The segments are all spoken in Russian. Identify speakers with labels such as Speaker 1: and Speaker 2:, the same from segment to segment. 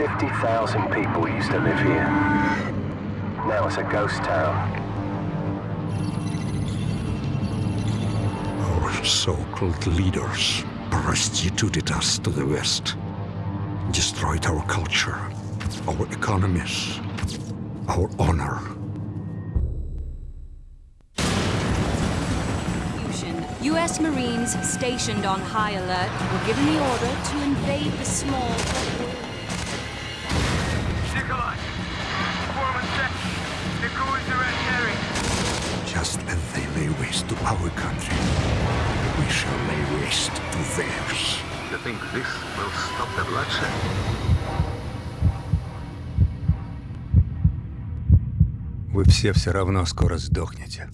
Speaker 1: 50,000 people used to live here. Now it's a ghost town.
Speaker 2: Our so-called leaders prostituted us to the West, destroyed our culture, our economies, our honor.
Speaker 3: Fusion. U.S. Marines stationed on high alert were given the order to invade the small...
Speaker 2: our country, we shall lay waste to theirs.
Speaker 4: You think this will stop the bloodshed?
Speaker 2: Вы все все равно скоро сдохнете.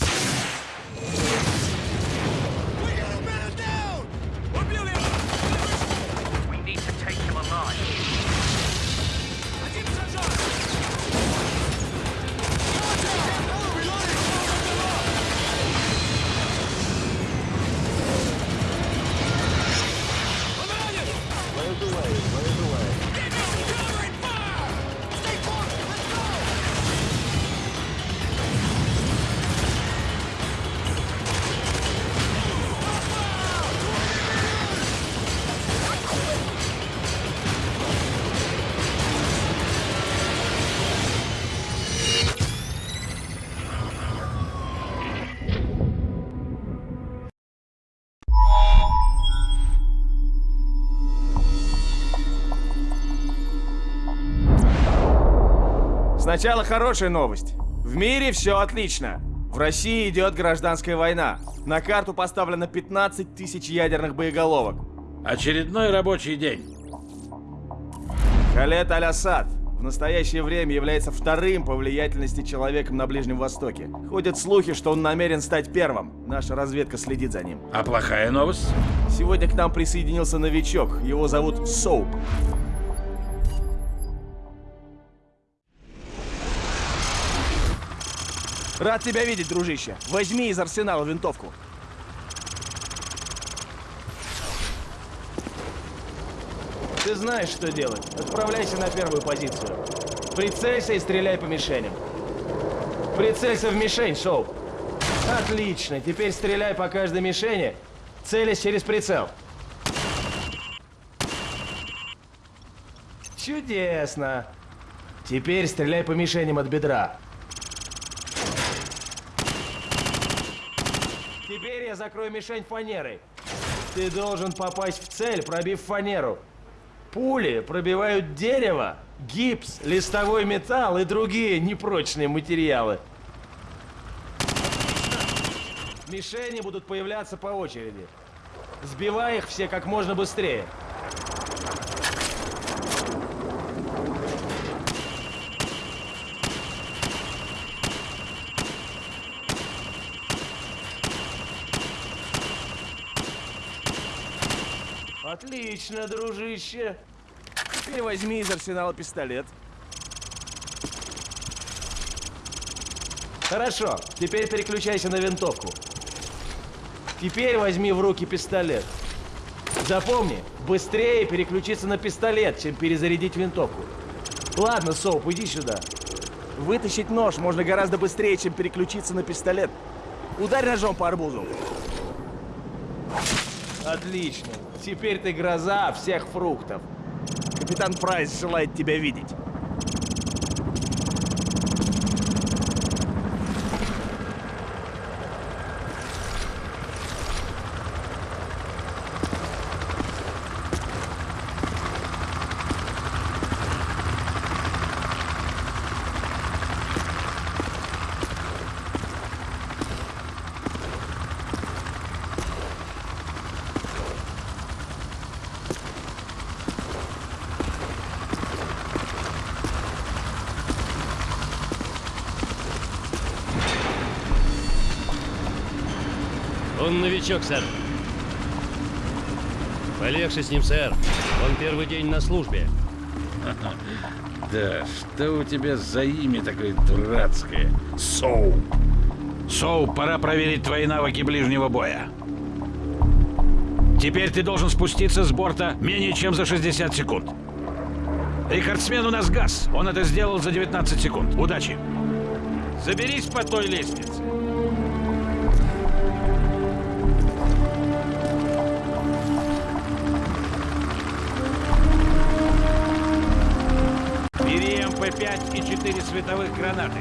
Speaker 5: Сначала хорошая новость. В мире все отлично. В России идет гражданская война. На карту поставлено 15 тысяч ядерных боеголовок.
Speaker 6: Очередной рабочий день.
Speaker 5: Халет Аль-Асад в настоящее время является вторым по влиятельности человеком на Ближнем Востоке. Ходят слухи, что он намерен стать первым. Наша разведка следит за ним.
Speaker 6: А плохая новость?
Speaker 5: Сегодня к нам присоединился новичок. Его зовут Соуп. Рад тебя видеть, дружище. Возьми из арсенала винтовку. Ты знаешь, что делать. Отправляйся на первую позицию. Прицелься и стреляй по мишеням. Прицелься в мишень, Соуп. Отлично. Теперь стреляй по каждой мишени, целясь через прицел. Чудесно. Теперь стреляй по мишеням от бедра. Теперь я закрою мишень фанерой. Ты должен попасть в цель, пробив фанеру. Пули пробивают дерево, гипс, листовой металл и другие непрочные материалы. Мишени будут появляться по очереди. Сбивай их все как можно быстрее. Отлично, дружище. Теперь возьми из арсенала пистолет. Хорошо, теперь переключайся на винтовку. Теперь возьми в руки пистолет. Запомни, быстрее переключиться на пистолет, чем перезарядить винтовку. Ладно, Соуп, иди сюда. Вытащить нож можно гораздо быстрее, чем переключиться на пистолет. Ударь ножом по арбузу. Отлично. Теперь ты гроза всех фруктов. Капитан Прайс желает тебя видеть.
Speaker 7: Он новичок, сэр. Полегче с ним, сэр. Он первый день на службе.
Speaker 6: Да, что у тебя за имя такое дурацкое? Соу. Соу, пора проверить твои навыки ближнего боя. Теперь ты должен спуститься с борта менее чем за 60 секунд. Рекордсмен у нас газ. Он это сделал за 19 секунд. Удачи. Заберись по той лестнице. Бери МП-5 и 4 световых гранаты.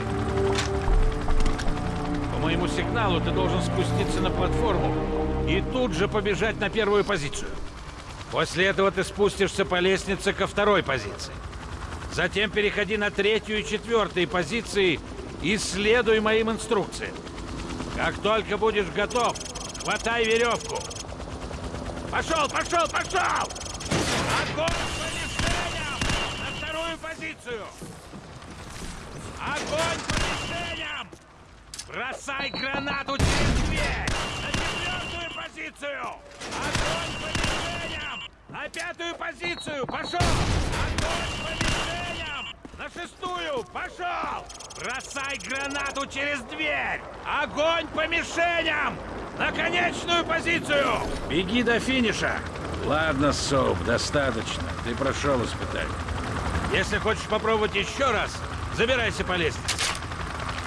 Speaker 6: По моему сигналу ты должен спуститься на платформу и тут же побежать на первую позицию. После этого ты спустишься по лестнице ко второй позиции. Затем переходи на третью и четвертую позиции и следуй моим инструкциям. Как только будешь готов, хватай веревку. Пошел, пошел, пошел! Огонь позицию! Огонь по мишеням! Бросай гранату через дверь! На четвертую позицию! Огонь по мишеням! На пятую позицию! Пошел! Огонь по мишеням! На шестую! Пошел! Бросай гранату через дверь! Огонь по мишеням! На конечную позицию! Беги до финиша! Ладно, Соуп, достаточно. Ты прошел испытание. Если хочешь попробовать еще раз, забирайся по лестнице.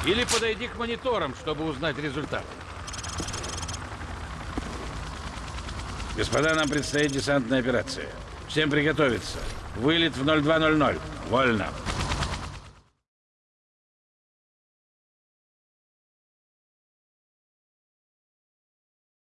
Speaker 6: Или подойди к мониторам, чтобы узнать результат. Господа, нам предстоит десантная операция. Всем приготовиться. Вылет в 0200. Вольно.